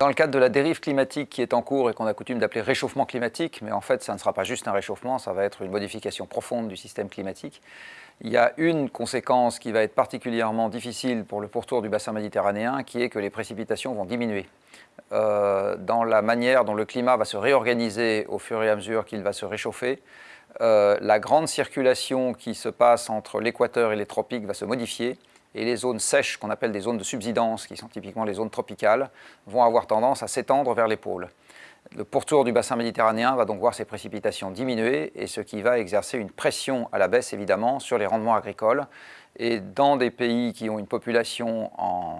Dans le cadre de la dérive climatique qui est en cours et qu'on a coutume d'appeler réchauffement climatique, mais en fait ça ne sera pas juste un réchauffement, ça va être une modification profonde du système climatique, il y a une conséquence qui va être particulièrement difficile pour le pourtour du bassin méditerranéen, qui est que les précipitations vont diminuer. Euh, dans la manière dont le climat va se réorganiser au fur et à mesure qu'il va se réchauffer, euh, la grande circulation qui se passe entre l'équateur et les tropiques va se modifier, et les zones sèches, qu'on appelle des zones de subsidence, qui sont typiquement les zones tropicales, vont avoir tendance à s'étendre vers les pôles. Le pourtour du bassin méditerranéen va donc voir ses précipitations diminuer, et ce qui va exercer une pression à la baisse, évidemment, sur les rendements agricoles. Et dans des pays qui ont une population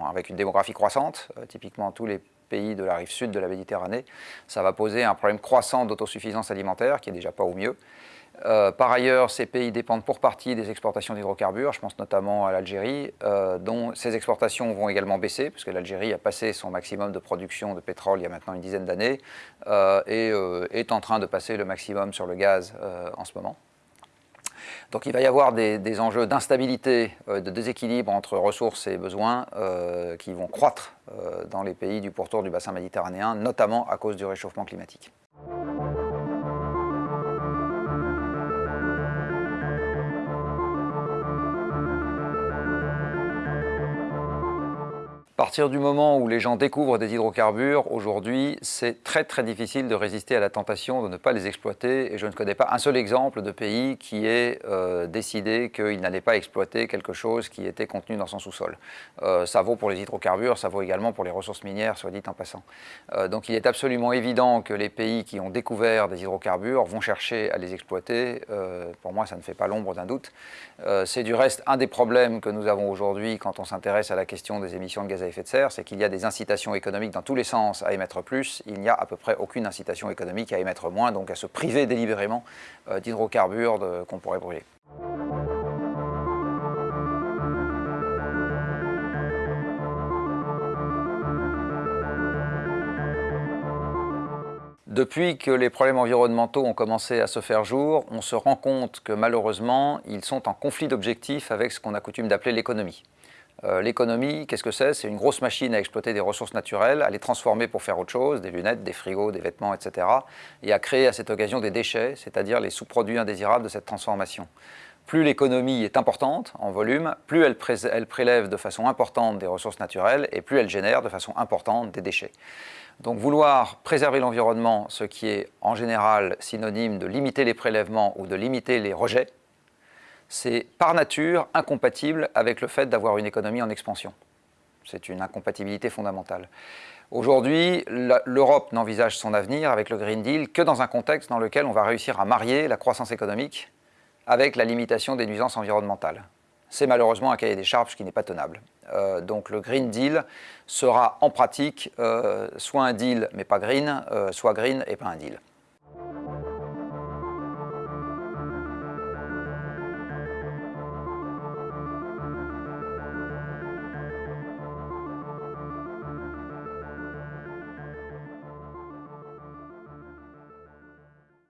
avec une démographie croissante, euh, typiquement tous les pays de la rive sud de la Méditerranée, ça va poser un problème croissant d'autosuffisance alimentaire, qui est déjà pas au mieux. Euh, par ailleurs, ces pays dépendent pour partie des exportations d'hydrocarbures, je pense notamment à l'Algérie, euh, dont ces exportations vont également baisser, puisque l'Algérie a passé son maximum de production de pétrole il y a maintenant une dizaine d'années, et est en train de passer le maximum sur le gaz en ce moment. Donc il va y avoir des, enjeux d'instabilité, de déséquilibre entre ressources et besoins qui vont croître dans les pays du pourtour du bassin méditerranéen, notamment à cause du réchauffement climatique. Partir du moment où les gens découvrent des hydrocarbures, aujourd'hui, c'est très très difficile de résister à la tentation de ne pas les exploiter. Et je ne connais pas un seul exemple de pays qui ait euh, décidé qu'il n'allait pas exploiter quelque chose qui était contenu dans son sous-sol. Euh, ça vaut pour les hydrocarbures, ça vaut également pour les ressources minières, soit dit en passant. Euh, donc il est absolument évident que les pays qui ont découvert des hydrocarbures vont chercher à les exploiter. pour moi, ça ne fait pas l'ombre d'un doute. c'est du reste un des problèmes que nous avons aujourd'hui quand on s'intéresse à la question des émissions de gaz à c'est qu'il y a des incitations économiques dans tous les sens à émettre plus, il n'y a à peu près aucune incitation économique à émettre moins, donc à se priver délibérément euh, d'hydrocarbures qu'on pourrait brûler. Depuis que les problèmes environnementaux ont commencé à se faire jour, on se rend compte que malheureusement, ils sont en conflit d'objectifs avec ce qu'on a coutume d'appeler l'économie. Euh, l'économie, qu'est-ce que c'est? C'est une grosse machine à exploiter des ressources naturelles, à les transformer pour faire autre chose, des lunettes, des frigos, des vêtements, etc. Et à créer à cette occasion des déchets, c'est-à-dire les sous-produits indésirables de cette transformation. Plus l'économie est importante en volume, plus elle, elle, prélève de façon importante des ressources naturelles et plus elle génère de façon importante des déchets. Donc vouloir préserver l'environnement, ce qui est en général synonyme de limiter les prélèvements ou de limiter les rejets, c'est par nature incompatible avec le fait d'avoir une économie en expansion. C'est une incompatibilité fondamentale. Aujourd'hui, l'Europe n'envisage son avenir avec le Green Deal que dans un contexte dans lequel on va réussir à marier la croissance économique avec la limitation des nuisances environnementales. C'est malheureusement un cahier des charges qui n'est pas tenable. Euh, donc le Green Deal sera en pratique euh, soit un deal mais pas green, euh, soit green et pas un deal.